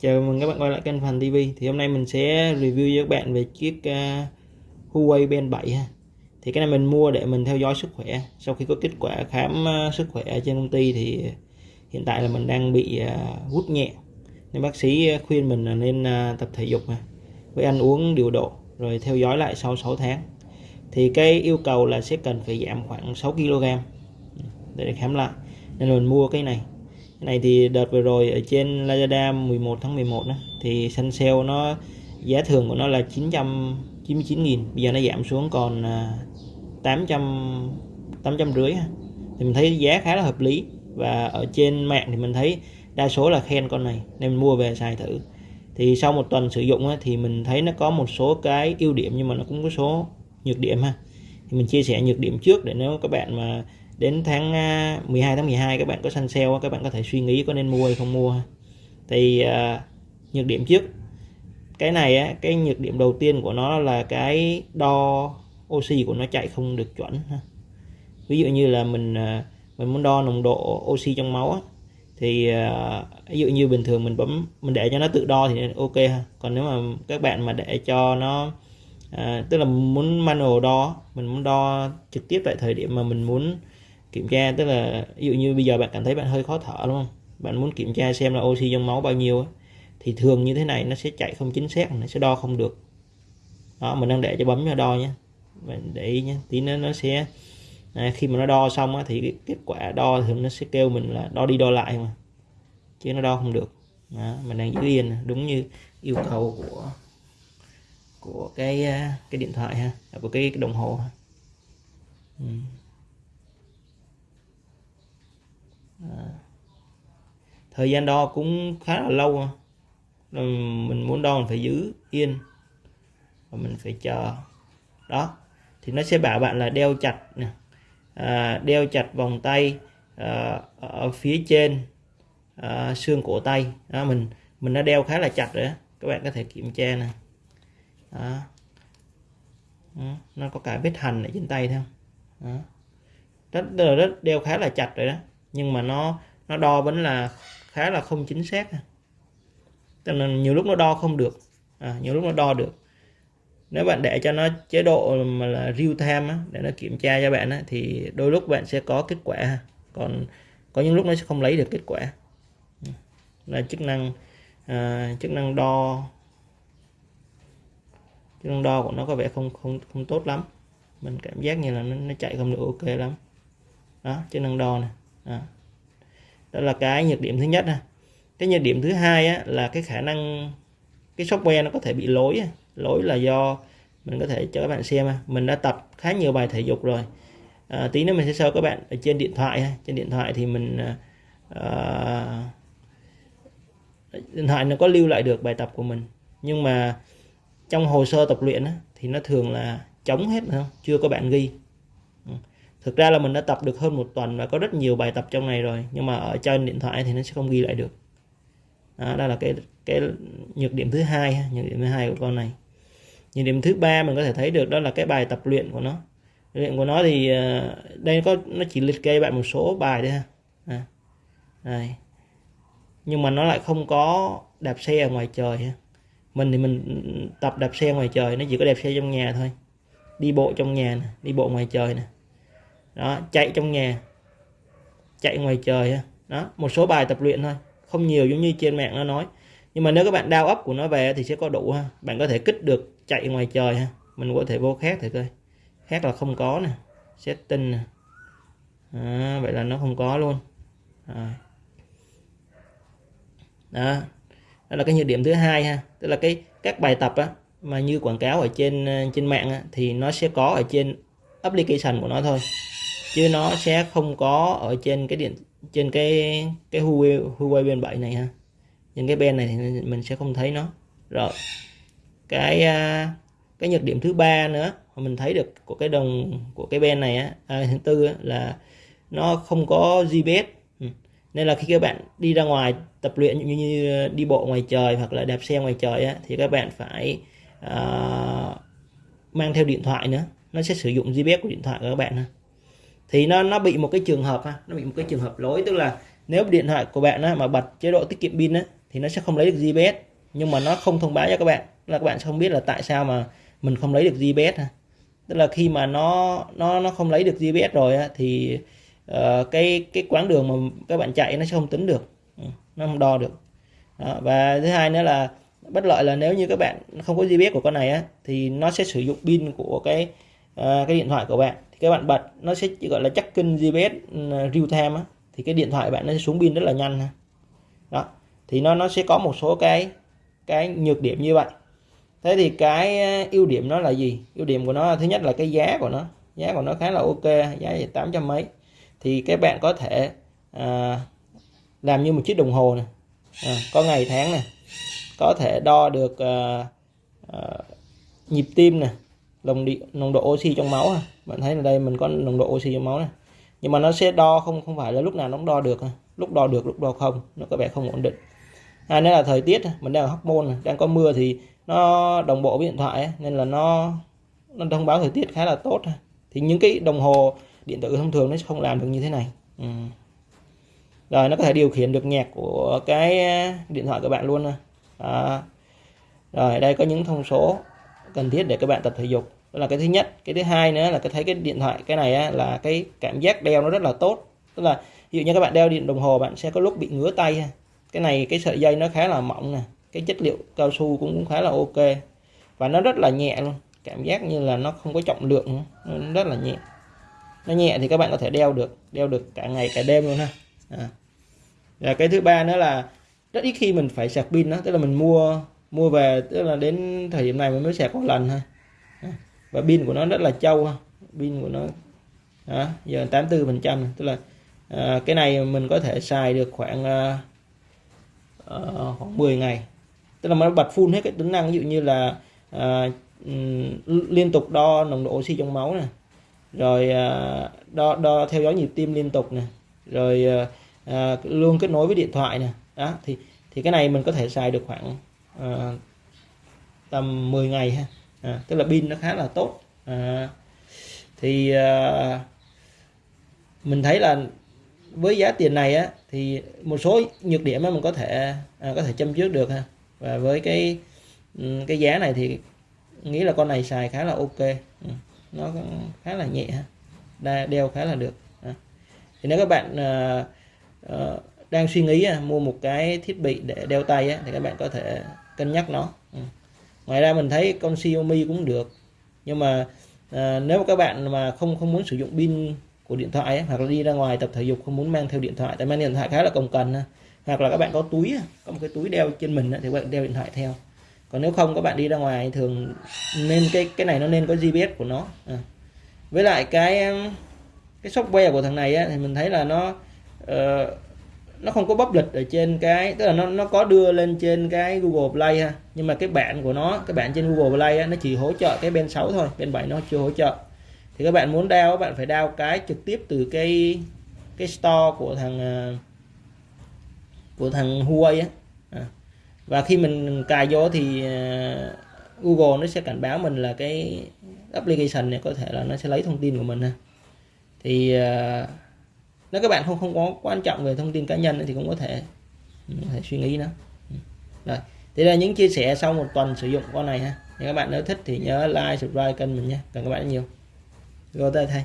chào mừng các bạn quay lại kênh Phần TV. Thì hôm nay mình sẽ review với các bạn về chiếc uh, Huawei Band 7 ha. Thì cái này mình mua để mình theo dõi sức khỏe. Sau khi có kết quả khám uh, sức khỏe ở trên công ty thì hiện tại là mình đang bị uh, hút nhẹ. Nên bác sĩ khuyên mình là nên uh, tập thể dục ha. với ăn uống điều độ rồi theo dõi lại sau 6 tháng. Thì cái yêu cầu là sẽ cần phải giảm khoảng 6 kg để khám lại. Nên mình mua cái này cái này thì đợt vừa rồi ở trên Lazada 11 tháng 11 đó thì săn sale nó giá thường của nó là 999.000. bây giờ nó giảm xuống còn à, 800 800 rưỡi thì mình thấy giá khá là hợp lý và ở trên mạng thì mình thấy đa số là khen con này nên mình mua về xài thử thì sau một tuần sử dụng thì mình thấy nó có một số cái ưu điểm nhưng mà nó cũng có số nhược điểm ha thì mình chia sẻ nhược điểm trước để nếu các bạn mà đến tháng à, 12 tháng 12 các bạn có săn sale các bạn có thể suy nghĩ có nên mua hay không mua. Thì uh, nhược điểm trước cái này á, cái nhược điểm đầu tiên của nó là cái đo oxy của nó chạy không được chuẩn ví dụ như là mình à, mình muốn đo nồng độ oxy trong máu á, thì ví dụ như bình thường mình bấm mình để cho nó tự đo thì ok ha. Còn nếu mà các bạn mà để cho nó à, tức là muốn manual đo mình muốn đo trực tiếp tại thời điểm mà mình muốn kiểm tra tức là ví dụ như bây giờ bạn cảm thấy bạn hơi khó thở đúng không bạn muốn kiểm tra xem là oxy trong máu bao nhiêu thì thường như thế này nó sẽ chạy không chính xác nó sẽ đo không được đó mình đang để cho bấm cho đo nhé mình để ý nhé tí nữa nó sẽ à, khi mà nó đo xong á, thì cái kết quả đo thì nó sẽ kêu mình là đo đi đo lại mà chứ nó đo không được đó, mình đang giữ yên đúng như yêu cầu của của cái à, cái điện thoại ha à, của cái, cái đồng hồ ha. Ừ. thời gian đo cũng khá là lâu à. mình muốn đo mình phải giữ yên và mình phải chờ đó thì nó sẽ bảo bạn là đeo chặt nè à, đeo chặt vòng tay à, ở phía trên à, xương cổ tay đó, mình mình đã đeo khá là chặt rồi đó. các bạn có thể kiểm tra nè đó. đó. nó có cả vết hành ở trên tay thôi đó. rất, rất đeo khá là chặt rồi đó nhưng mà nó nó đo vẫn là khá là không chính xác cho là nhiều lúc nó đo không được. À, nhiều lúc nó đo được. Nếu bạn để cho nó chế độ mà là real time á, để nó kiểm tra cho bạn á, thì đôi lúc bạn sẽ có kết quả còn có những lúc nó sẽ không lấy được kết quả. Là chức năng à, chức năng đo chức năng đo của nó có vẻ không không không tốt lắm. Mình cảm giác như là nó, nó chạy không được ok lắm. Đó chức năng đo này đó. đó là cái nhược điểm thứ nhất ha. Cái nhược điểm thứ hai á, là cái khả năng cái software nó có thể bị lỗi lỗi là do mình có thể cho các bạn xem mình đã tập khá nhiều bài thể dục rồi. À, tí nữa mình sẽ show các bạn ở trên điện thoại trên điện thoại thì mình à, à, điện thoại nó có lưu lại được bài tập của mình. Nhưng mà trong hồ sơ tập luyện thì nó thường là chống hết không? Chưa có bạn ghi thực ra là mình đã tập được hơn một tuần và có rất nhiều bài tập trong này rồi nhưng mà ở trên điện thoại thì nó sẽ không ghi lại được. Đó, đó là cái cái nhược điểm thứ hai nhược điểm thứ hai của con này. Nhược điểm thứ ba mình có thể thấy được đó là cái bài tập luyện của nó. Luyện của nó thì ờ, đây có nó chỉ liệt kê bạn một số bài thôi ha. À, đây. nhưng mà nó lại không có đạp xe ở ngoài trời ha. Mình thì mình tập đạp xe ngoài trời nó chỉ có đạp xe trong nhà thôi. Đi bộ trong nhà nè đi bộ ngoài trời nè đó chạy trong nhà chạy ngoài trời đó một số bài tập luyện thôi không nhiều giống như trên mạng nó nói. Nhưng mà nếu các bạn đao ấp của nó về thì sẽ có đủ ha. Bạn có thể kích được chạy ngoài trời ha. Mình có thể vô khác thì coi. Khác là không có nè setting nè. À, vậy là nó không có luôn. À. đó đó là cái nhược điểm thứ hai ha. Tức là cái các bài tập á mà như quảng cáo ở trên ờ, trên mạng á, thì nó sẽ có ở trên application của nó thôi chứ nó sẽ không có ở trên cái điện trên cái cái Huawei Huawei bên 7 này ha. Những cái bên này thì mình sẽ không thấy nó. Rồi cái à, cái nhược điểm thứ ba nữa mà mình thấy được của cái đồng của cái bên này á à, thứ tư á, là nó không có GPS ừ. nên là khi các bạn đi ra ngoài tập luyện như, như đi bộ ngoài trời hoặc là đạp xe ngoài trời á, thì các bạn phải uh, mang theo điện thoại nữa. Nó sẽ sử dụng GPS của điện thoại của các bạn ha thì nó nó bị một cái trường hợp ha nó bị một cái trường hợp lỗi. Tức là nếu điện thoại của bạn á, mà bật chế độ tiết kiệm pin á, thì nó sẽ không lấy được GPS nhưng mà nó không thông báo cho các bạn. Là các bạn sẽ không biết là tại sao mà mình không lấy được GPS ha. Tức là khi mà nó nó nó không lấy được GPS rồi á, thì uh, cái cái quãng đường mà các bạn chạy nó sẽ không tính được. Ừ, nó không đo được. Đó. và thứ hai nữa là bất lợi là nếu như các bạn không có GPS của con này á thì nó sẽ sử dụng pin của cái uh, cái điện thoại của bạn các bạn bật nó sẽ gọi là chắc kinh GPS ừ, real time á thì cái điện thoại bạn nó sẽ xuống pin rất là nhanh ha. Đó thì nó nó sẽ có một số cái cái nhược điểm như vậy. Thế thì cái ờ, ưu điểm nó là gì? Ưu điểm của nó thứ nhất là cái giá của nó giá của nó khá là ok giá tám trăm mấy. Thì các bạn có thể à, làm như một chiếc đồng hồ này à, ờ, có ngày tháng này có thể đo được à, à, nhịp tim này nồng độ nồng độ oxy trong máu à. bạn thấy là đây, mình có nồng độ oxy trong máu này. Nhưng mà nó sẽ đo không không phải là lúc nào nó đo được à. lúc đo được, lúc đo không, nó có vẻ không ổn định. À, Hai nữa là thời tiết mình đang ở hormone môn đang có mưa thì nó đồng bộ với điện thoại nên là nó nó thông báo thời tiết khá là tốt thì những cái đồng hồ điện tử thông thường nó không làm được như thế này. Ừ. rồi, nó có thể điều khiển được nhạc của cái điện thoại của bạn luôn à. rồi, đây có những thông số cần thiết để các bạn tập thể dục đó là cái thứ nhất. Cái thứ hai nữa là cái thấy cái điện thoại cái này á, là cái cảm giác đeo nó rất là tốt. Tức là ví dụ như các bạn đeo điện đồng hồ bạn sẽ có lúc bị ngứa tay cái này cái sợi dây nó khá là mỏng nè. Cái chất liệu cao su cũng khá là ok. Và nó rất là nhẹ luôn. Cảm giác như là nó không có trọng lượng nó rất là nhẹ. Nó nhẹ thì các bạn có thể đeo được. Đeo được cả ngày cả đêm luôn ha. À. và cái thứ ba nữa là rất ít khi mình phải sạc pin đó. Tức là mình mua mua về tức là đến thời điểm này mình mới sạc một lần thôi à và pin của nó rất là trâu pin của nó đó, giờ 84 phần trăm. Tức là à, cái này mình có thể xài được khoảng à, à, khoảng 10 ngày. Tức là nó bật full hết cái tính năng. Ví dụ như là à, liên tục đo nồng độ oxy trong máu này rồi à, đo đo theo dõi nhịp tim liên tục này rồi à, à, luôn kết nối với điện thoại này đó thì thì cái này mình có thể xài được khoảng à, tầm 10 ngày ha à, tức là pin nó khá là tốt. À, thì à, mình thấy là với giá tiền này á thì một số nhược điểm mà mình có thể à, có thể châm trước được ha. Và với cái ừ, cái giá này thì nghĩ là con này xài khá là ok. Ừ, nó khá là nhẹ ha. Đeo khá là được. À, thì nếu các bạn à, ờ, đang suy nghĩ mua một cái thiết bị để đeo tay á, thì các bạn có thể cân nhắc nó. Ừ ngoài ra mình thấy con Xiaomi cũng được. Nhưng mà à, nếu các bạn mà không không muốn sử dụng pin của điện thoại ấy, hoặc là đi ra ngoài tập thể dục không muốn mang theo điện thoại tại mang điện thoại khá là cồng cần hoặc là các bạn có túi có một cái túi đeo trên mình thì các bạn đeo điện thoại theo. Còn nếu không các bạn đi ra ngoài thường nên cái cái này nó nên có GPS của nó. À. với lại cái cái software của thằng này á, thì mình thấy là nó uh, nó không có bắp lịch ở trên cái tức là nó nó có đưa lên trên cái Google Play ha. Nhưng mà cái bản của nó cái bản trên Google Play á, nó chỉ hỗ trợ cái bên 6 thôi bên 7 nó chưa hỗ trợ. Thì các bạn muốn đao các bạn phải đao cái trực tiếp từ cái cái store của thằng à, của thằng Huawei á. À. và khi mình cài vô thì à, Google nó sẽ cảnh báo mình là cái application này có thể là nó sẽ lấy thông tin của mình ha. Thì à, nếu các bạn không không có quan trọng về thông tin cá nhân thì cũng có thể ừ, có thể suy nghĩ nó. Ừ. Rồi, thế là những chia sẻ sau một tuần sử dụng con này ha. Nếu các bạn nếu thích thì nhớ like, subscribe kênh mình nha cảm ơn các bạn rất nhiều. Rồi tay thầy